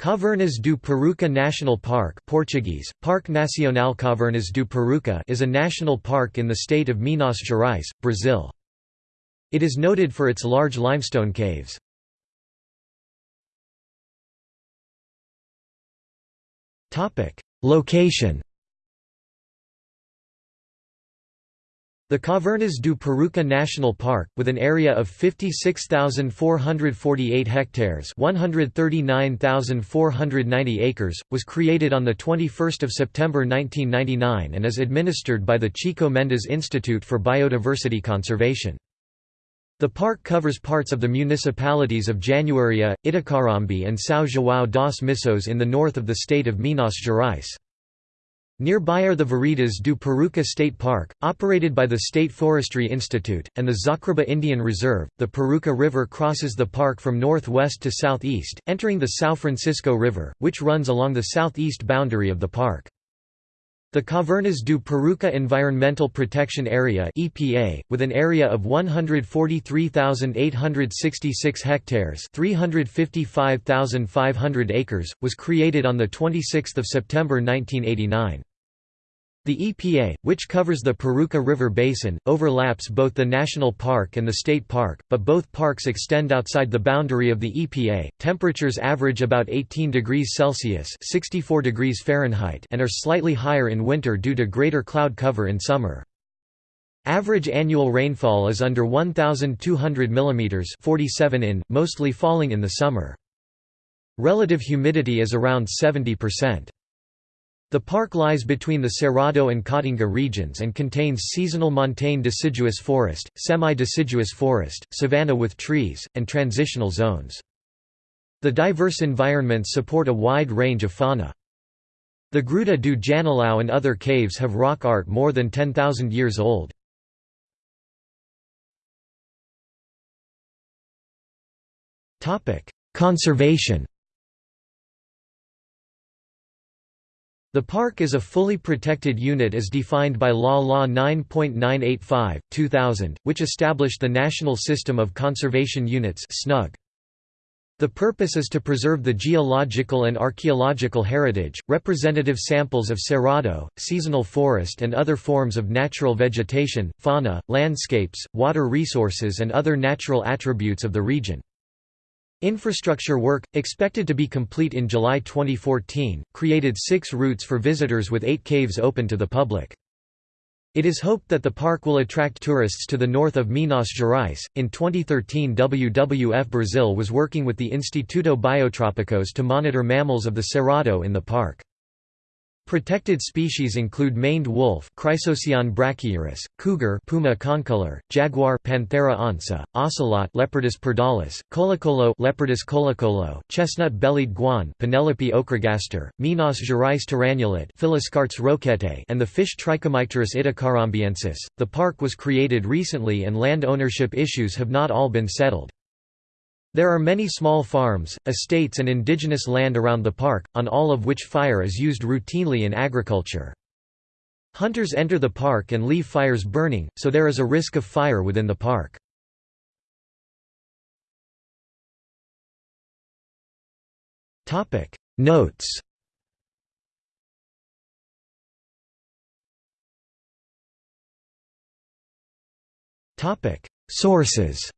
Cavernas do Peruaçu National Park Portuguese, Parque Nacional Cavernas do Peruaçu is a national park in the state of Minas Gerais, Brazil. It is noted for its large limestone caves. Location The Cavernas do Peruaçu National Park, with an area of 56,448 hectares 139,490 acres, was created on 21 September 1999 and is administered by the Chico Mendes Institute for Biodiversity Conservation. The park covers parts of the municipalities of Januaria, Itacarambi and São João das Missões in the north of the state of Minas Gerais. Nearby are the Veredas do Peruaçu State Park, operated by the State Forestry Institute, and the Xacriabá Indian Reserve. The Peruaçu River crosses the park from northwest to southeast, entering the São Francisco River, which runs along the southeast boundary of the park. The Cavernas do Peruaçu Environmental Protection Area (EPA), with an area of 143,866 hectares (355,500 acres), was created on the 26th of September 1989. The EPA, which covers the Peruaçu River Basin, overlaps both the national park and the state park, but both parks extend outside the boundary of the EPA. Temperatures average about 18 degrees Celsius (64 degrees Fahrenheit) and are slightly higher in winter due to greater cloud cover in summer. Average annual rainfall is under 1,200 mm 47 in, mostly falling in the summer. Relative humidity is around 70%. The park lies between the Cerrado and Caatinga regions and contains seasonal montane deciduous forest, semi-deciduous forest, savanna with trees, and transitional zones. The diverse environments support a wide range of fauna. The Gruta do Janelão and other caves have rock art more than 10,000 years old. Conservation The park is a fully protected unit as defined by Law Law 9.985, 2000, which established the National System of Conservation Units. The purpose is to preserve the geological and archaeological heritage, representative samples of cerrado, seasonal forest and other forms of natural vegetation, fauna, landscapes, water resources and other natural attributes of the region. Infrastructure work, expected to be complete in July 2014, created six routes for visitors with eight caves open to the public. It is hoped that the park will attract tourists to the north of Minas Gerais. In 2013, WWF Brazil was working with the Instituto Biotrópicos to monitor mammals of the Cerrado in the park. Protected species include maned wolf Chrysocyon brachyurus, cougar Puma concolor, jaguar Panthera onca, ocelot Leopardus pardalis, colocolo Leopardus colocolo, chestnut-bellied guan Penelope ochragaster, Minas Gerais tyrannulet Phylloscartes roquette and the fish Trichomycterus itacarambiensis. The park was created recently and land ownership issues have not all been settled. There are many small farms, estates and indigenous land around the park, on all of which fire is used routinely in agriculture. Hunters enter the park and leave fires burning, so there is a risk of fire within the park. Notes Sources